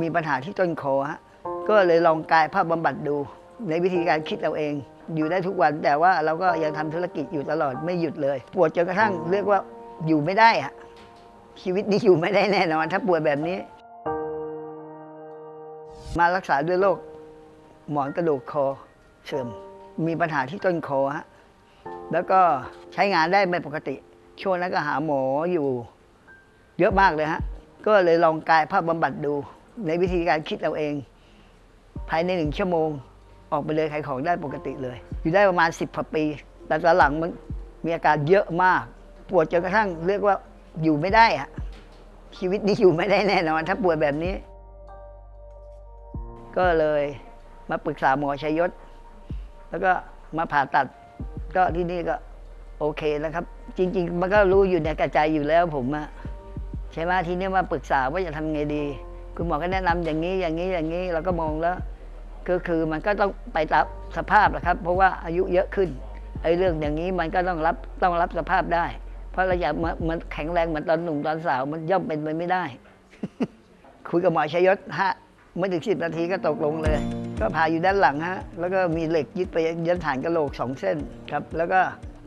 มีปัญหาที่ต้นคอฮะก็เลยลองกายภาพบำบัดดู ในวิธีการคิดเราเอง อยู่ได้ทุกวันแต่ว่าเราก็ยังทำธุรกิจอยู่ตลอดไม่หยุดเลย ปวดจนกระทั่งเรียกว่าอยู่ไม่ได้อะชีวิตนี้อยู่ไม่ได้แน่นอน ถ้าปวดแบบนี้ มารักษาด้วยโรคหมอนกระดูกคอเสื่อม มีปัญหาที่ต้นคอฮะแล้วก็ใช้งานได้ไม่ปกติ ช่วงนั้นก็หาหมออยู่ เยอะมากเลยฮะ ก็เลยลองกายภาพบำบัดดู ในวิธีการคิดเราเอง ภายในหนึ่งชั่วโมง ออกไปเลยขายของได้ปกติเลย อยู่ได้ประมาณสิบปี แต่ตอนหลังมันมีอาการเยอะมาก ปวดจนกระทั่งเรียกว่าอยู่ไม่ได้อะชีวิตนี้อยู่ไม่ได้แน่นอน ถ้าปวดแบบนี้ ก็เลยมาปรึกษาหมอชัยยศ แล้วก็มาผ่าตัด ก็ที่นี่ก็โอเคแล้วครับ จริง ๆ มันก็รู้อยู่ในกระจายอยู่แล้วผมอะใช่ไหมทีนี้มาปรึกษาว่าจะทำไงดี คุณหมอก็แนะนำอย่างนี้อย่างนี้อย่างนี้เราก็มองแล้วก็คือมันก็ต้องไปตามสภาพนะครับ เพราะว่าอายุเยอะขึ้นไอ้เรื่องอย่างนี้มันก็ต้องรับต้องรับสภาพได้ เพราะเราอยากมันแข็งแรงเหมือนตอนหนุ่มตอนสาว มันย่อมเป็นไปไม่ได้ คุยกับหมอชยศฮะไม่ถึงสิบนาทีก็ตกลงเลย ก็พาอยู่ด้านหลังฮะแล้วก็มีเหล็กยึดไปยันฐานกระโหลกสองเส้นครับ แล้วก็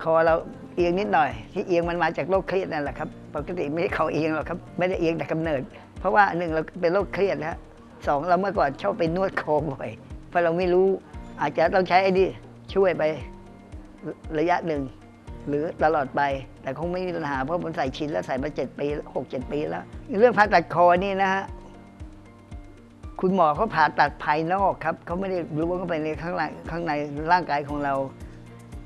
คอเราเอียงนิดหน่อย ที่เอียงมันมาจากโรคเครียดนั่นแหละครับปกติไม่ได้เขาเอียงหรอกครับไม่ได้เอียงแต่กำเนิด ราะว่าหนึ่งเราเป็นโรคเครียดนะสองเราเมื่อก่อนชอบไปนวดคอบ่อยเพราะเราไม่รู้อาจจะต้องใช้ไอ้นี่ช่วยไประยะหนึ่ง หรือตลอดไป แต่คงไม่มีปัญหาเพราะผมใส่ชิ้นแล้วใส่มาเจ็ดปีหกเจ็ดปีแล้ว เรื่องผ่าตัดคอนี่นะฮะคุณหมอเขาผ่าตัดภายนอกครับเขาไม่ได้รู้ว่าเข้าไปในข้างในข้างในร่างกายของเรา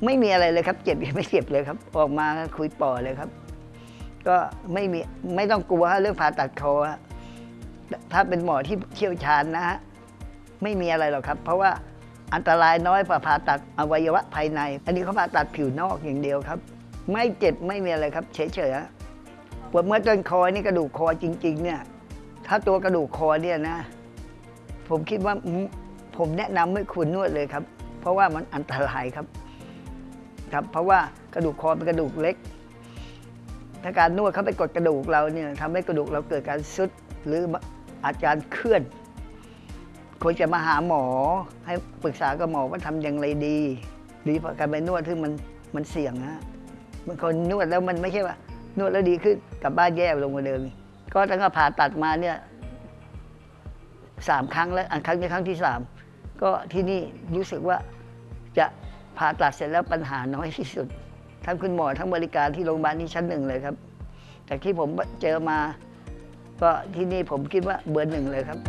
ไม่มีอะไรเลยครับ เจ็บยังไม่เจ็บเลยครับ ออกมาคุยปอเลยครับ ก็ไม่มีไม่ต้องกลัวเรื่องผ่าตัดคอ ถ้าเป็นหมอที่เชี่ยวชาญนะฮะไม่มีอะไรหรอกครับ เพราะว่าอันตรายน้อยกว่าผ่าตัดอวัยวะภายใน อันนี้เขาผ่าตัดผิวนอกอย่างเดียวครับ ไม่เจ็บไม่มีอะไรครับ เฉยๆปวดเมื่อต้นคอนี่กระดูกคอจริง ๆ เนี่ย ถ้าตัวกระดูกคอเนี่ยนะ ผมคิดว่าผมแนะนำให้คุณนวดเลยครับ เพราะว่ามันอันตรายครับ ครับ เพราะว่ากระดูกคอเป็นกระดูกเล็ก ถ้าการนวดเข้าไปกดกระดูกเราเนี่ยทำให้กระดูกเราเกิดการซุดหรือ อาการเคลื่อนควรจะมาหาหมอ ให้ปรึกษากับหมอว่าทำอย่างไรดี ดีกว่าการไปนวดที่มันมันเสี่ยงนะบางคนนวดแล้วมันไม่ใช่ว่า นวดแล้วดีขึ้นกลับบ้านแย่ลงกว่าเดิมก็ตั้งแต่ผ่าตัดมาเนี่ยสามครั้งแล้วอันครั้งนี้ครั้งที่สามก็ที่นี่รู้สึกว่าจะผ่าตัดเสร็จแล้วปัญหาน้อยที่สุด ทั้งคุณหมอทั้งบริการที่โรงพยาบาลนี้ชั้นหนึ่งเลยครับ แต่ที่ผมเจอมา ก็ที่นี่ผมคิดว่าเบอร์หนึ่งเลยครับ